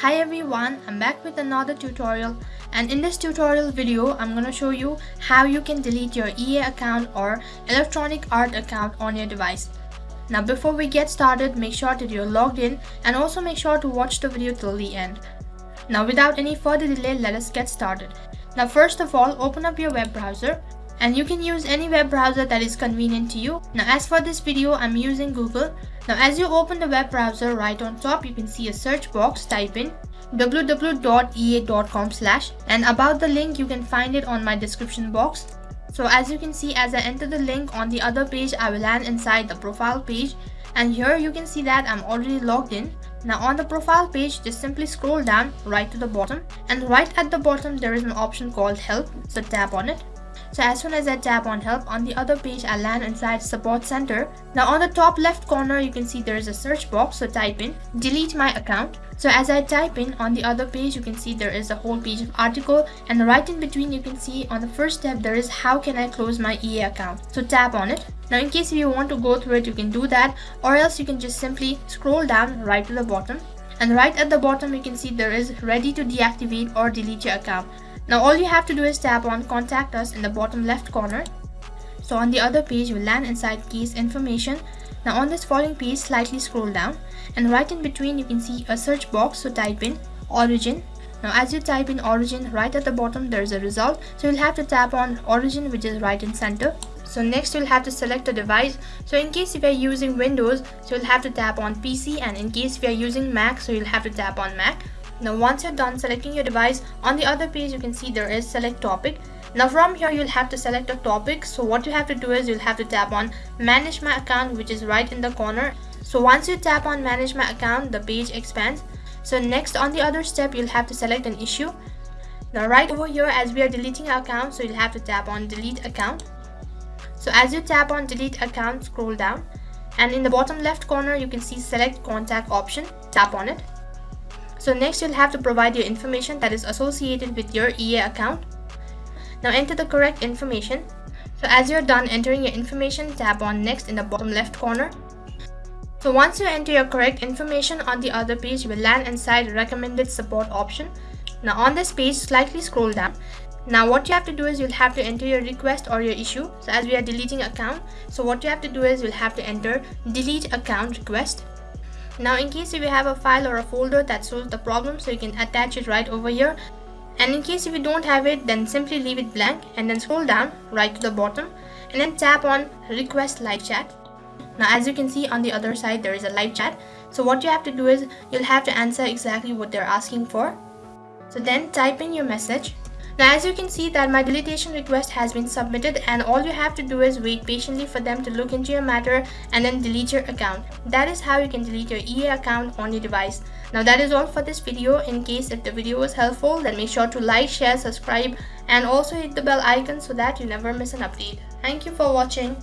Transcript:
Hi everyone, I'm back with another tutorial and in this tutorial video I'm gonna show you how you can delete your EA account or electronic art account on your device. Now before we get started make sure that you're logged in and also make sure to watch the video till the end. Now without any further delay let us get started. Now first of all open up your web browser and you can use any web browser that is convenient to you. Now as for this video I'm using Google. Now as you open the web browser right on top you can see a search box type in www.ea.com slash and about the link you can find it on my description box. So as you can see as I enter the link on the other page I will land inside the profile page and here you can see that I'm already logged in. Now on the profile page just simply scroll down right to the bottom and right at the bottom there is an option called help so tap on it so as soon as I tap on help on the other page I land inside support center. Now on the top left corner you can see there is a search box so type in delete my account. So as I type in on the other page you can see there is a whole page of article and right in between you can see on the first step there is how can I close my EA account. So tap on it. Now in case if you want to go through it you can do that or else you can just simply scroll down right to the bottom and right at the bottom you can see there is ready to deactivate or delete your account. Now all you have to do is tap on contact us in the bottom left corner. So on the other page you'll land inside case information. Now on this following page slightly scroll down and right in between you can see a search box so type in origin. Now as you type in origin right at the bottom there is a result so you'll have to tap on origin which is right in center. So next you'll have to select a device. So in case if you're using Windows, so you'll have to tap on PC and in case if you're using Mac, so you'll have to tap on Mac. Now once you're done selecting your device, on the other page you can see there is select topic. Now from here you'll have to select a topic. So what you have to do is you'll have to tap on manage my account which is right in the corner. So once you tap on manage my account, the page expands. So next on the other step you'll have to select an issue. Now right over here as we are deleting our account, so you'll have to tap on delete account. So as you tap on delete account, scroll down and in the bottom left corner you can see select contact option, tap on it. So next you'll have to provide your information that is associated with your EA account. Now enter the correct information. So as you're done entering your information, tap on next in the bottom left corner. So once you enter your correct information on the other page, you will land inside recommended support option. Now on this page, slightly scroll down. Now what you have to do is you'll have to enter your request or your issue. So as we are deleting account, so what you have to do is you'll have to enter delete account request. Now in case if you have a file or a folder that solves the problem so you can attach it right over here and in case if you don't have it then simply leave it blank and then scroll down right to the bottom and then tap on request live chat. Now as you can see on the other side there is a live chat so what you have to do is you'll have to answer exactly what they're asking for. So then type in your message now as you can see that my deletion request has been submitted and all you have to do is wait patiently for them to look into your matter and then delete your account. That is how you can delete your EA account on your device. Now that is all for this video. In case if the video was helpful then make sure to like, share, subscribe and also hit the bell icon so that you never miss an update. Thank you for watching.